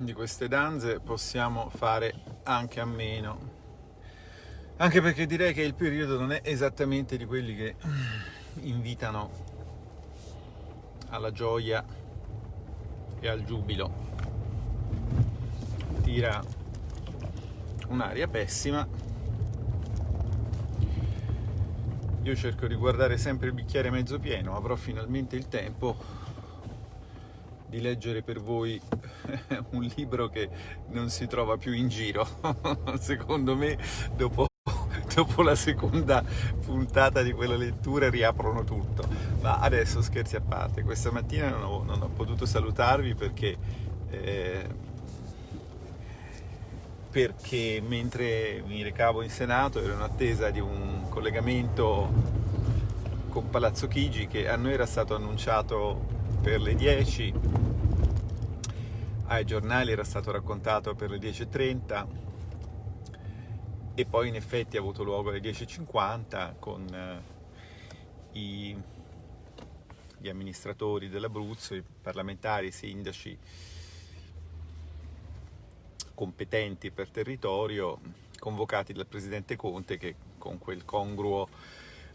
Di queste danze possiamo fare anche a meno. Anche perché direi che il periodo non è esattamente di quelli che invitano alla gioia e al giubilo. Tira un'aria pessima. Io cerco di guardare sempre il bicchiere mezzo pieno, avrò finalmente il tempo di leggere per voi un libro che non si trova più in giro. Secondo me, dopo, dopo, la seconda puntata di quella lettura riaprono tutto. Ma adesso scherzi a parte, questa mattina non ho, non ho potuto salutarvi perché, eh, perché mentre mi recavo in Senato ero in attesa di un collegamento con Palazzo Chigi che a noi era stato annunciato per le 10, ai giornali era stato raccontato per le 10.30 e poi in effetti ha avuto luogo alle 10.50 con eh, i, gli amministratori dell'Abruzzo, i parlamentari, i sindaci competenti per territorio convocati dal Presidente Conte che con quel congruo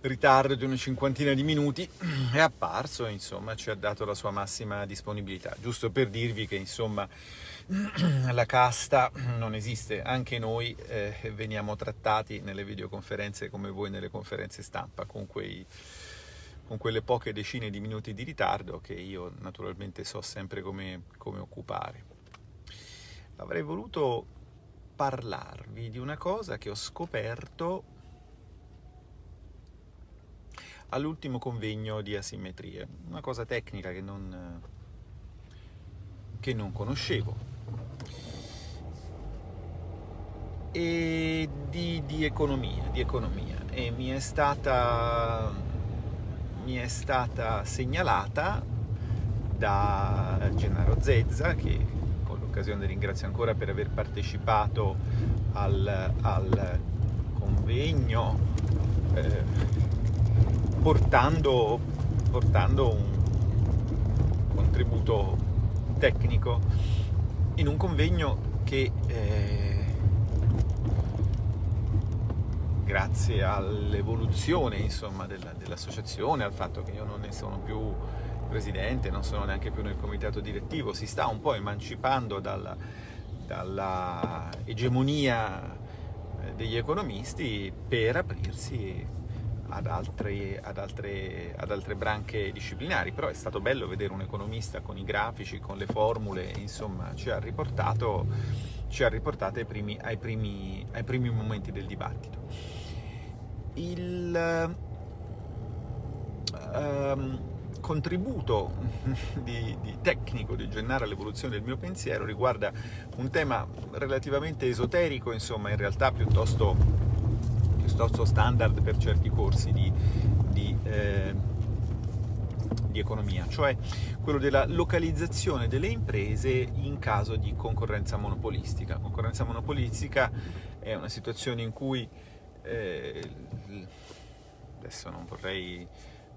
ritardo di una cinquantina di minuti è apparso insomma ci ha dato la sua massima disponibilità. Giusto per dirvi che insomma la casta non esiste. Anche noi eh, veniamo trattati nelle videoconferenze come voi nelle conferenze stampa con, quei, con quelle poche decine di minuti di ritardo che io naturalmente so sempre come, come occupare. Avrei voluto parlarvi di una cosa che ho scoperto all'ultimo convegno di asimmetrie, una cosa tecnica che non, che non conoscevo. E di, di, economia, di economia, e mi è stata, mi è stata segnalata da Gennaro Zezza, che con l'occasione ringrazio ancora per aver partecipato al, al convegno eh, portando, portando un contributo tecnico in un convegno che eh, grazie all'evoluzione dell'associazione, al fatto che io non ne sono più presidente, non sono neanche più nel comitato direttivo, si sta un po' emancipando dalla, dalla egemonia eh, degli economisti per aprirsi ad altre, ad, altre, ad altre, branche disciplinari, però è stato bello vedere un economista con i grafici, con le formule, insomma ci ha riportato, ci ha riportato ai, primi, ai, primi, ai primi momenti del dibattito. Il um, contributo di, di tecnico di Gennaro all'evoluzione del mio pensiero riguarda un tema relativamente esoterico, insomma in realtà piuttosto piuttosto standard per certi corsi di, di, eh, di economia, cioè quello della localizzazione delle imprese in caso di concorrenza monopolistica. Concorrenza monopolistica è una situazione in cui, eh, adesso non vorrei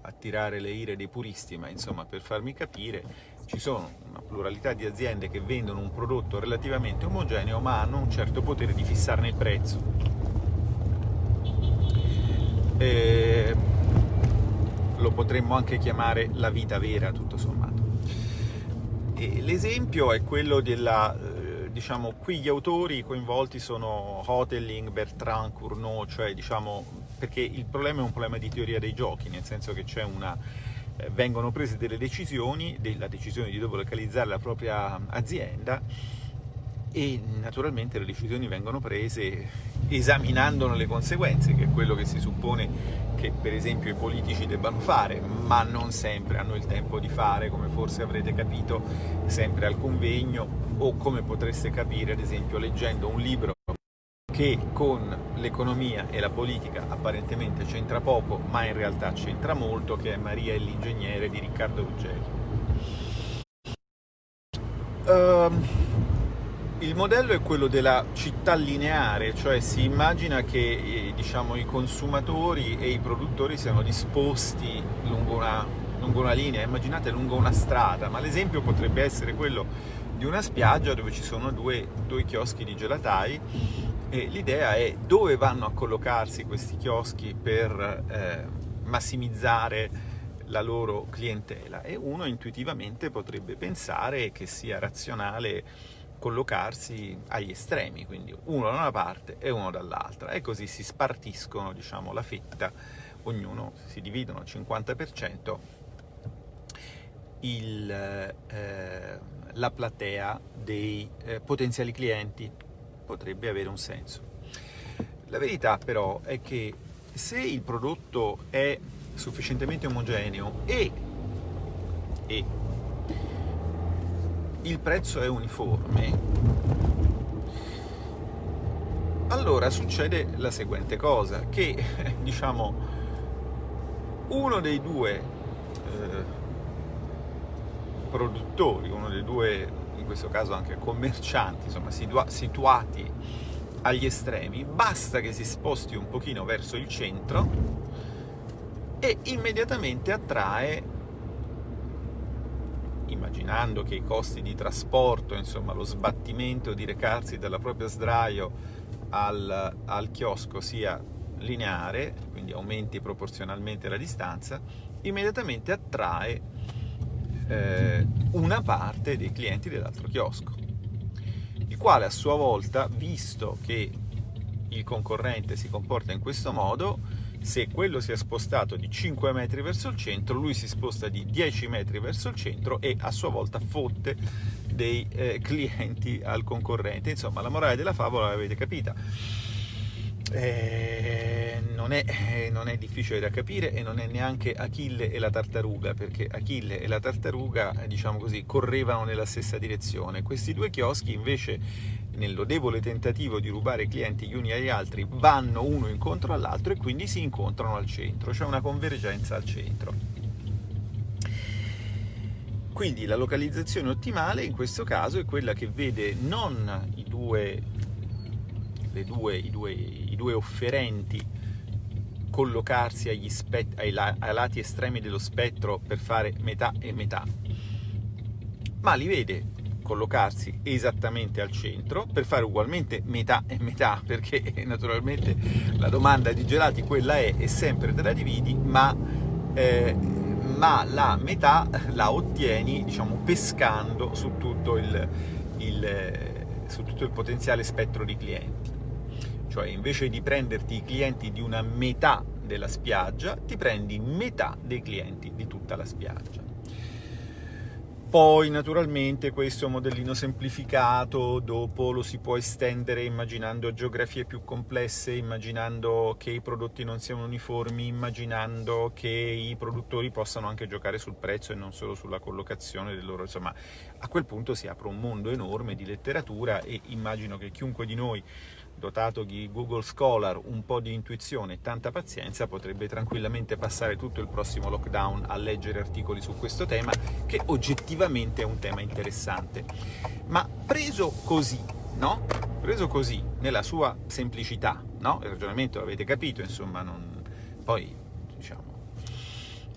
attirare le ire dei puristi, ma insomma per farmi capire, ci sono una pluralità di aziende che vendono un prodotto relativamente omogeneo ma hanno un certo potere di fissarne il prezzo eh, lo potremmo anche chiamare la vita vera, tutto sommato. L'esempio è quello della, eh, diciamo, qui gli autori coinvolti sono Hoteling, Bertrand, Cournot, cioè diciamo, perché il problema è un problema di teoria dei giochi, nel senso che c'è una eh, vengono prese delle decisioni, la decisione di dove localizzare la propria azienda e naturalmente le decisioni vengono prese esaminandone le conseguenze, che è quello che si suppone che per esempio i politici debbano fare, ma non sempre hanno il tempo di fare, come forse avrete capito sempre al convegno, o come potreste capire ad esempio leggendo un libro che con l'economia e la politica apparentemente c'entra poco, ma in realtà c'entra molto, che è Maria e l'ingegnere di Riccardo Ruggeri. Um, il modello è quello della città lineare, cioè si immagina che eh, diciamo, i consumatori e i produttori siano disposti lungo una, lungo una linea, immaginate lungo una strada, ma l'esempio potrebbe essere quello di una spiaggia dove ci sono due, due chioschi di gelatai e l'idea è dove vanno a collocarsi questi chioschi per eh, massimizzare la loro clientela. E uno intuitivamente potrebbe pensare che sia razionale collocarsi agli estremi, quindi uno da una parte e uno dall'altra. E così si spartiscono diciamo, la fetta, ognuno si dividono al 50% il, eh, la platea dei eh, potenziali clienti, potrebbe avere un senso. La verità però è che se il prodotto è sufficientemente omogeneo e, e il prezzo è uniforme, allora succede la seguente cosa, che diciamo uno dei due eh, produttori, uno dei due, in questo caso anche commercianti, insomma situati agli estremi, basta che si sposti un pochino verso il centro e immediatamente attrae, immaginando che i costi di trasporto, insomma lo sbattimento di recarsi dalla propria sdraio al, al chiosco sia lineare, quindi aumenti proporzionalmente la distanza, immediatamente attrae eh, una parte dei clienti dell'altro chiosco, il quale a sua volta, visto che il concorrente si comporta in questo modo, se quello si è spostato di 5 metri verso il centro, lui si sposta di 10 metri verso il centro e a sua volta fotte dei eh, clienti al concorrente. Insomma, la morale della favola l'avete capita. Eh, non, è, eh, non, è, difficile da capire e non è neanche Achille e la tartaruga, perché Achille e la tartaruga, diciamo così, correvano nella stessa direzione. Questi due chioschi invece nel lodevole tentativo di rubare clienti gli uni agli altri, vanno uno incontro all'altro e quindi si incontrano al centro, cioè una convergenza al centro. Quindi la localizzazione ottimale in questo caso è quella che vede non i due, due, i due, i due offerenti collocarsi agli ai, ai lati estremi dello spettro per fare metà e metà, ma li vede collocarsi esattamente al centro per fare ugualmente metà e metà perché naturalmente la domanda di gelati quella è, è sempre te la dividi ma, eh, ma la metà la ottieni diciamo pescando su tutto il, il, su tutto il potenziale spettro di clienti. Cioè invece di prenderti i clienti di una metà della spiaggia ti prendi metà dei clienti di tutta la spiaggia poi naturalmente questo modellino semplificato dopo lo si può estendere immaginando geografie più complesse, immaginando che i prodotti non siano uniformi, immaginando che i produttori possano anche giocare sul prezzo e non solo sulla collocazione del loro... insomma a quel punto si apre un mondo enorme di letteratura e immagino che chiunque di noi dotato di Google Scholar, un po' di intuizione e tanta pazienza, potrebbe tranquillamente passare tutto il prossimo lockdown a leggere articoli su questo tema, che oggettivamente è un tema interessante. Ma preso così, no? Preso così, nella sua semplicità, no? Il ragionamento l'avete capito, insomma, non... poi, diciamo,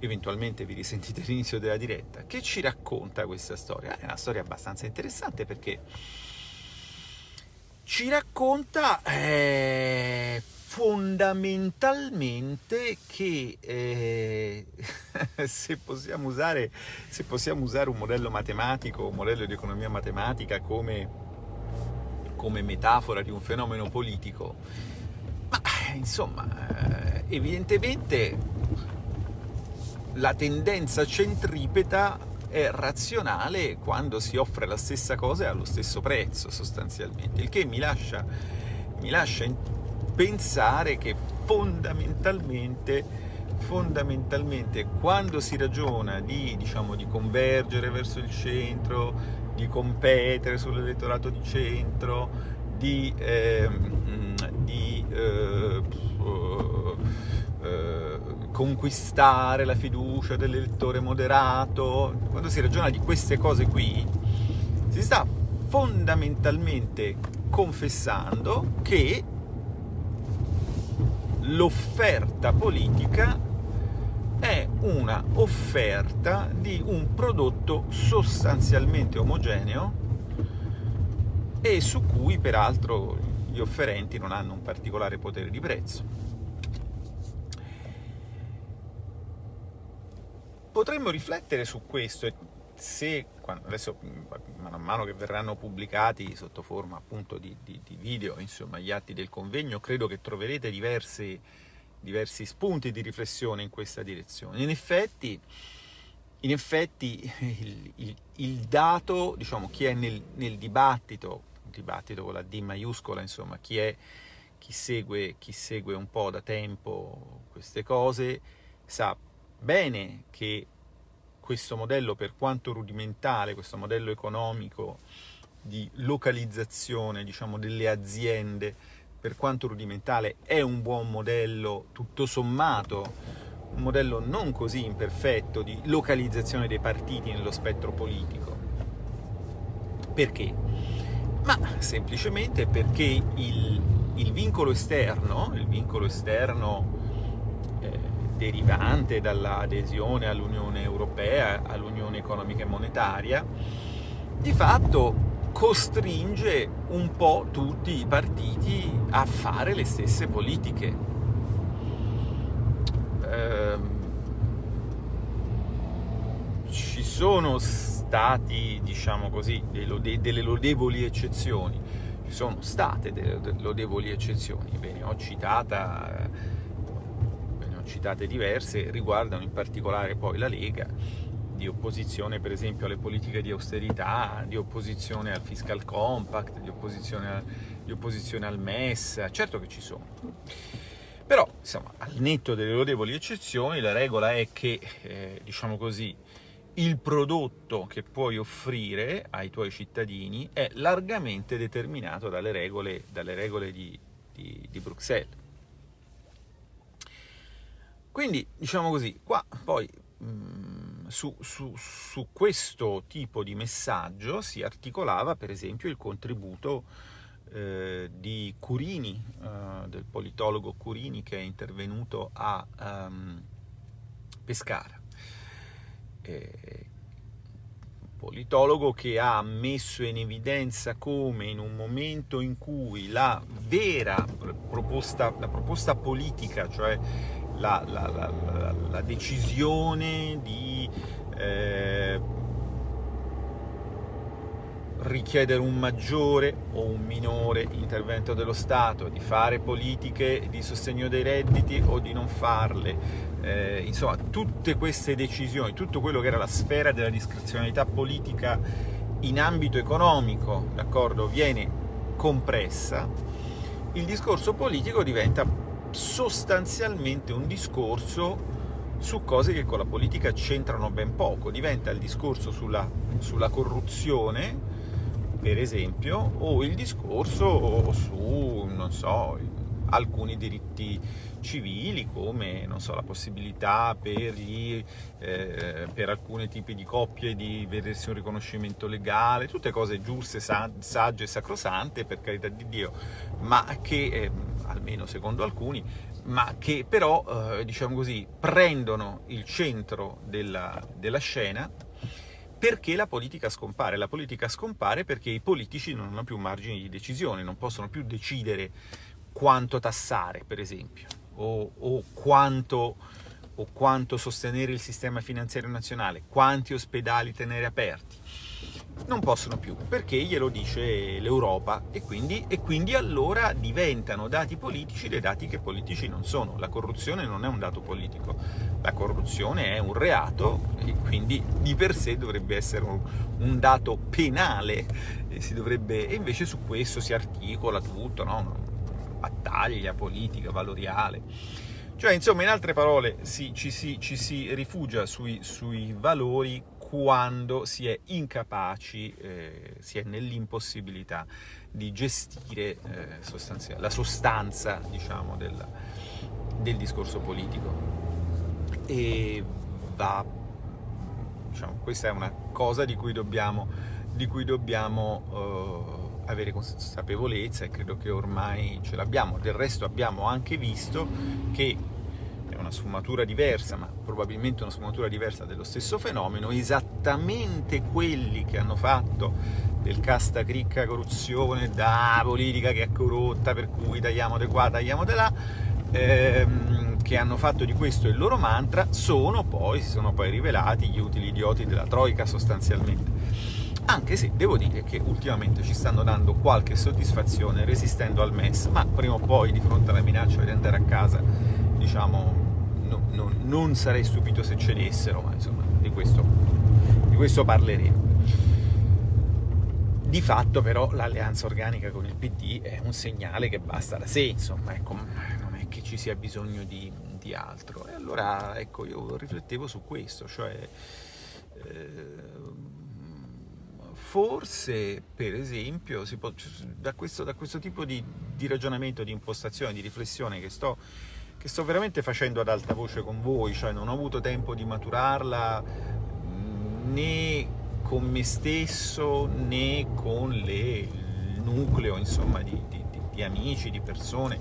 eventualmente vi risentite all'inizio della diretta. Che ci racconta questa storia? È una storia abbastanza interessante perché ci racconta eh, fondamentalmente che eh, se, possiamo usare, se, possiamo usare, un modello matematico, un modello di economia matematica come, come metafora di un fenomeno politico, ma insomma, eh, evidentemente la tendenza centripeta è razionale quando si offre la stessa cosa allo stesso prezzo sostanzialmente, il che mi lascia, mi lascia pensare che fondamentalmente, fondamentalmente quando si ragiona di, diciamo, di convergere verso il centro, di competere sull'elettorato di centro, di, eh, di eh, conquistare la fiducia dell'elettore moderato, quando si ragiona di queste cose qui, si sta fondamentalmente confessando che l'offerta politica è una offerta di un prodotto sostanzialmente omogeneo e su cui peraltro gli offerenti non hanno un particolare potere di prezzo. Potremmo riflettere su questo e se, adesso man mano che verranno pubblicati sotto forma appunto di, di, di video, insomma, gli atti del convegno, credo che troverete diversi, diversi spunti di riflessione in questa direzione. In effetti, in effetti il, il, il, dato, diciamo, chi è nel, nel dibattito, dibattito con la D maiuscola, insomma, chi, è, chi, segue, chi segue un po' da tempo queste cose, sa bene che questo modello, per quanto rudimentale, questo modello economico di localizzazione diciamo, delle aziende, per quanto rudimentale, è un buon modello tutto sommato, un modello non così imperfetto di localizzazione dei partiti nello spettro politico. Perché? Ma semplicemente perché il, il vincolo esterno, il vincolo esterno derivante dall'adesione all'Unione Europea, all'Unione Economica e Monetaria, di fatto costringe un po' tutti i partiti a fare le stesse politiche. Ehm, ci sono stati, diciamo così, delle lodevoli eccezioni, ci sono state delle lodevoli eccezioni, ve ne ho, citata, citate diverse, riguardano in particolare poi la Lega, di opposizione per esempio alle politiche di austerità, di opposizione al fiscal compact, di opposizione, a, di opposizione al MES, certo che ci sono. Però, insomma, al netto delle lodevoli eccezioni, la regola è che, eh, diciamo così, il prodotto che puoi offrire ai tuoi cittadini è largamente determinato dalle regole, dalle regole di, di, di Bruxelles. Quindi, diciamo così, qua poi mh, mm, su, su, su, questo tipo di messaggio si articolava per esempio il contributo eh, di Curini, eh, del politologo Curini che è intervenuto a um, Pescara. Eh, politologo che ha messo in evidenza come in un momento in cui la vera proposta, la proposta politica, cioè la, la, la, la decisione di eh, richiedere un maggiore o un minore intervento dello Stato, di fare politiche di sostegno dei redditi o di non farle, eh, insomma tutte queste decisioni, tutto quello che era la sfera della discrezionalità politica in ambito economico, d'accordo, viene compressa, il discorso politico diventa sostanzialmente un discorso su cose che con la politica c'entrano ben poco, diventa il discorso sulla, sulla corruzione, per esempio, o il discorso su, non so, alcuni diritti civili come so, la possibilità per, gli, eh, per, alcuni tipi di coppie di vedersi un riconoscimento legale, tutte cose giuste, sagge e sacrosante per carità di Dio, ma che, eh, almeno secondo alcuni, ma che però, eh, diciamo così, prendono il centro della, della scena perché la politica scompare? La politica scompare perché i politici non hanno più margini di decisione, non possono più decidere quanto tassare, per esempio, o, o, quanto, o quanto sostenere il sistema finanziario nazionale, quanti ospedali tenere aperti non possono più, perché glielo dice l'Europa e quindi, e quindi allora diventano dati politici dei dati che politici non sono. La corruzione non è un dato politico, la corruzione è un reato e quindi di per sé dovrebbe essere un, un dato penale, e, dovrebbe, e, invece su questo si articola tutto, no? Battaglia politica, valoriale. Cioè, insomma, in altre parole, si, ci, si, ci, si, rifugia sui, sui valori quando si è incapaci, eh, si è nell'impossibilità di gestire eh, la sostanza diciamo, del, del, discorso politico. E va, diciamo, questa è una cosa di cui dobbiamo, di cui dobbiamo eh, avere consapevolezza e credo che ormai ce l'abbiamo. Del resto abbiamo anche visto che una sfumatura diversa, ma probabilmente una sfumatura diversa dello stesso fenomeno, esattamente quelli che hanno fatto del casta cricca corruzione, da politica che è corrotta, per cui tagliamo di qua, tagliamo di là, ehm, che hanno fatto di questo il loro mantra, sono poi, si sono poi rivelati gli utili idioti della Troica sostanzialmente. Anche se devo dire che ultimamente ci stanno dando qualche soddisfazione resistendo al MES, ma prima o poi di fronte alla minaccia di andare a casa, diciamo, no, no, non sarei stupito se cedessero, ma insomma di questo, di questo parleremo. Di fatto però l'alleanza organica con il PD è un segnale che basta da sé, insomma, ecco, non è che ci sia bisogno di, di altro. E allora, ecco, io riflettevo su questo, cioè... Eh, forse, per esempio, può, da, questo, da, questo, tipo di, di, ragionamento, di impostazione, di riflessione che sto, che sto veramente facendo ad alta voce con voi, cioè non ho avuto tempo di maturarla né con me stesso né con le, il nucleo insomma, di, di, di amici, di persone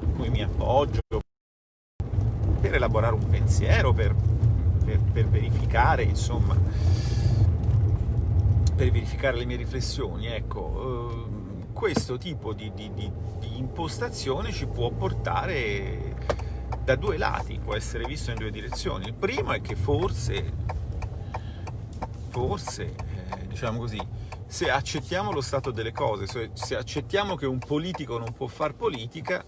in cui mi appoggio per elaborare un pensiero, per, per, per verificare insomma, per verificare le mie riflessioni. Ecco, eh, questo tipo di, di, di, di impostazione ci può portare da due lati, può essere visto in due direzioni. Il primo è che forse forse, eh, diciamo così, se accettiamo lo stato delle cose, se accettiamo che un politico non può fare politica,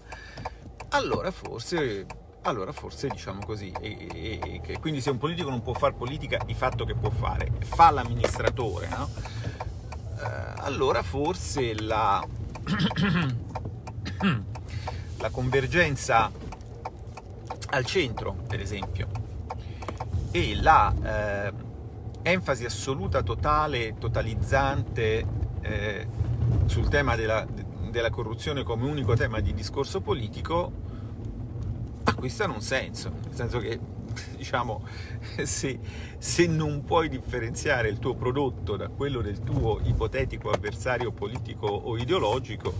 allora forse, allora forse diciamo così, e, e, e, quindi se un politico non può fare politica, di fatto che può fare? Fa l'amministratore, no? Eh, allora forse la, la convergenza al centro, per esempio, e la... Eh, enfasi assoluta, totale, totalizzante eh, sul tema della, della, corruzione come unico tema di discorso politico acquistano un senso, nel senso che diciamo se, se non puoi differenziare il tuo prodotto da quello del tuo ipotetico avversario politico o ideologico,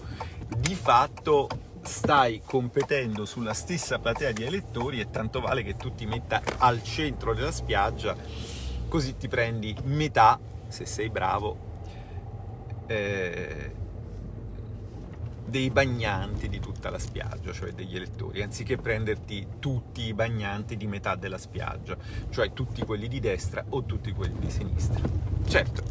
di fatto stai competendo sulla stessa platea di elettori e tanto vale che tu ti metta al centro della spiaggia così ti prendi metà, se sei bravo, eh, dei bagnanti di tutta la spiaggia, cioè degli elettori, anziché prenderti tutti i bagnanti di metà della spiaggia, cioè tutti quelli di destra o tutti quelli di sinistra. Certo,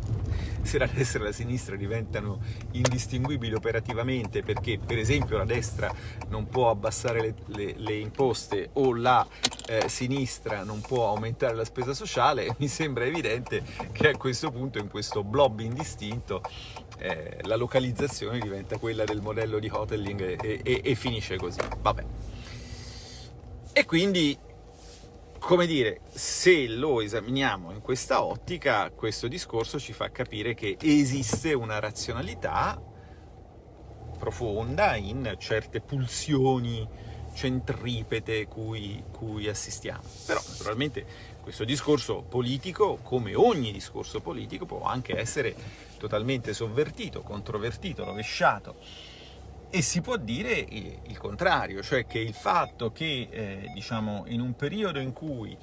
se la destra e la sinistra diventano indistinguibili operativamente perché per esempio la destra non può abbassare le, le, le imposte o la eh, sinistra non può aumentare la spesa sociale, mi sembra evidente che a questo punto in questo blob indistinto eh, la localizzazione diventa quella del modello di Hotelling e, e, e finisce così. Vabbè. E quindi come dire, se lo esaminiamo in questa ottica, questo discorso ci fa capire che esiste una razionalità profonda in certe pulsioni centripete cui, cui assistiamo. Però naturalmente questo discorso politico, come ogni discorso politico, può anche essere totalmente sovvertito, controvertito, rovesciato. E si può dire il contrario, cioè che il fatto che, eh, diciamo, in un periodo in cui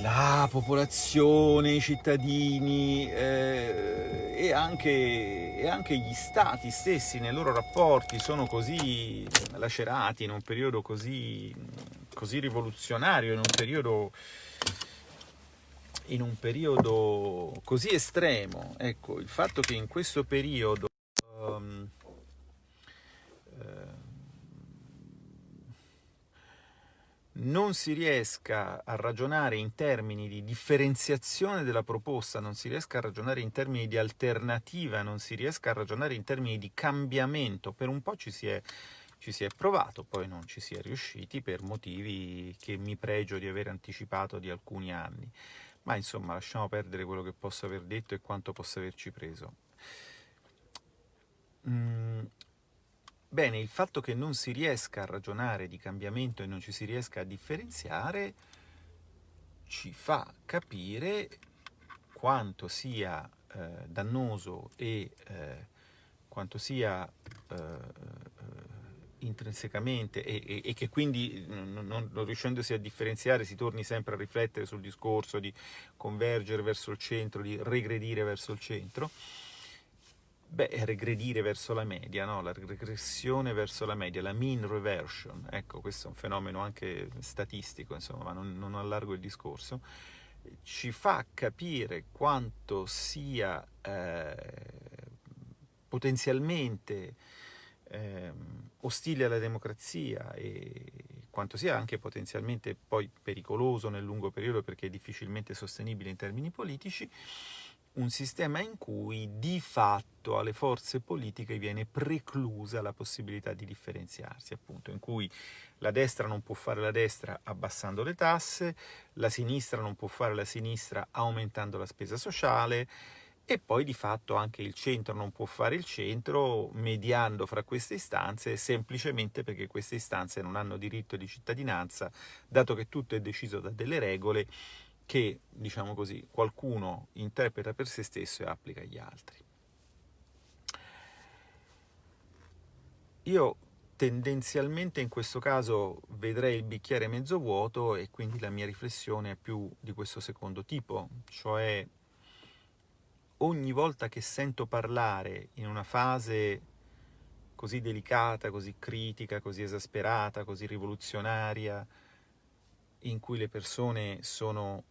la popolazione, i cittadini eh, e, anche, e, anche, gli stati stessi nei loro rapporti sono così lacerati, in un periodo così, così rivoluzionario, in un periodo, in un periodo così estremo, ecco, il fatto che in questo periodo um, non si riesca a ragionare in termini di differenziazione della proposta, non si riesca a ragionare in termini di alternativa, non si riesca a ragionare in termini di cambiamento, per un po' ci si è, ci si è provato, poi non ci si è riusciti per motivi che mi pregio di aver anticipato di alcuni anni. Ma insomma, lasciamo perdere quello che posso aver detto e quanto posso averci preso. Mm, Bene, il fatto che non si riesca a ragionare di cambiamento e non ci si riesca a differenziare ci fa capire quanto sia eh, dannoso e eh, quanto sia eh, intrinsecamente e, e, e, che quindi non, non, riuscendosi a differenziare si torni sempre a riflettere sul discorso di convergere verso il centro, di regredire verso il centro, beh, regredire verso la media, no? la regressione verso la media, la mean reversion, ecco questo è un fenomeno anche statistico, insomma, ma non, non allargo il discorso, ci fa capire quanto sia eh, potenzialmente eh, ostile alla democrazia e quanto sia anche potenzialmente poi pericoloso nel lungo periodo perché è difficilmente sostenibile in termini politici, un sistema in cui di fatto alle forze politiche viene preclusa la possibilità di differenziarsi, appunto, in cui la destra non può fare la destra abbassando le tasse, la sinistra non può fare la sinistra aumentando la spesa sociale, e poi di fatto anche il centro non può fare il centro mediando fra queste istanze semplicemente perché queste istanze non hanno diritto di cittadinanza, dato che tutto è deciso da delle regole che, diciamo così, qualcuno interpreta per se stesso e applica agli altri. Io tendenzialmente in questo caso vedrei il bicchiere mezzo vuoto e quindi la mia riflessione è più di questo secondo tipo, cioè ogni volta che sento parlare in una fase così delicata, così critica, così esasperata, così rivoluzionaria, in cui le persone sono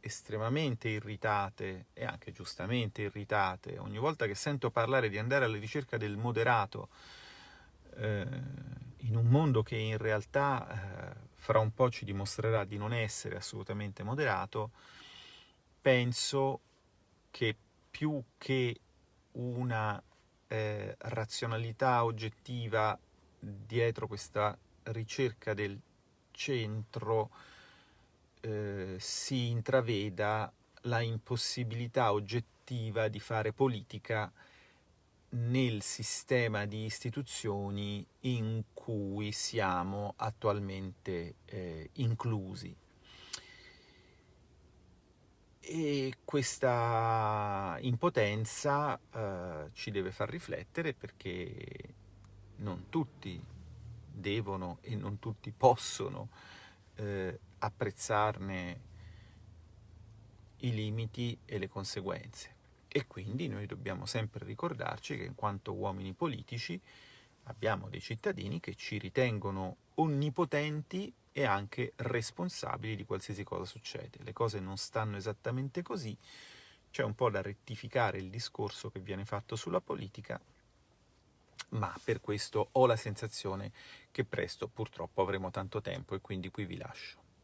estremamente irritate e anche giustamente irritate, ogni volta che sento parlare di andare alla ricerca del moderato eh, in un mondo che in realtà eh, fra un po' ci dimostrerà di non essere assolutamente moderato, penso che più che una eh, razionalità oggettiva dietro questa ricerca del centro eh, si intraveda la impossibilità oggettiva di fare politica nel sistema di istituzioni in cui siamo attualmente eh, inclusi. E questa impotenza eh, ci deve far riflettere perché non tutti devono e non tutti possono eh, apprezzarne i limiti e le conseguenze. E quindi noi dobbiamo sempre ricordarci che in quanto uomini politici abbiamo dei cittadini che ci ritengono onnipotenti e anche responsabili di qualsiasi cosa succede. Le cose non stanno esattamente così, c'è un po' da rettificare il discorso che viene fatto sulla politica, ma per questo ho la sensazione che presto purtroppo avremo tanto tempo e quindi qui vi lascio.